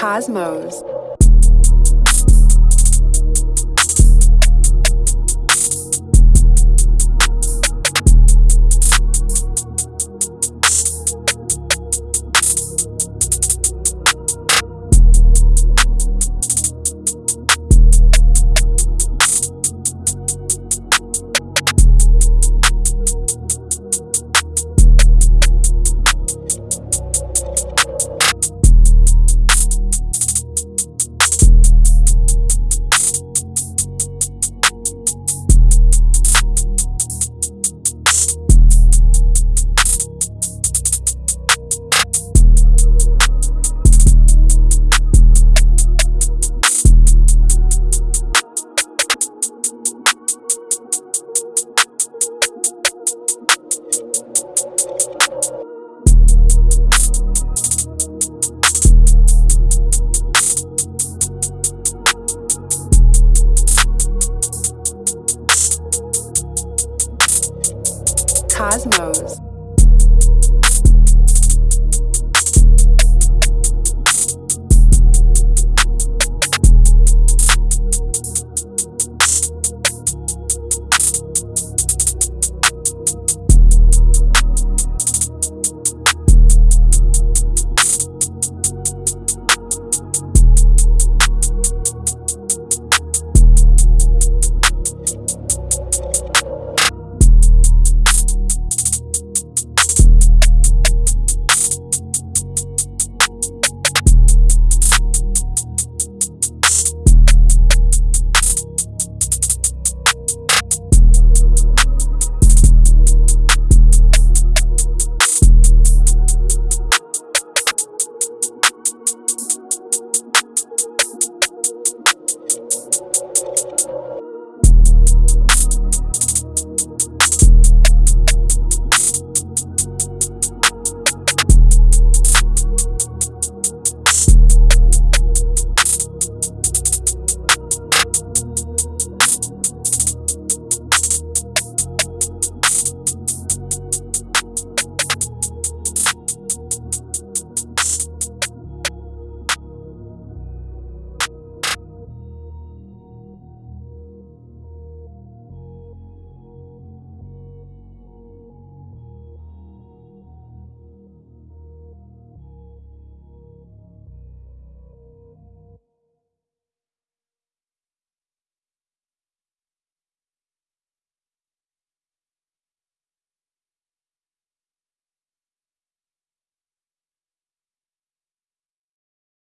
Cosmos. Cosmos.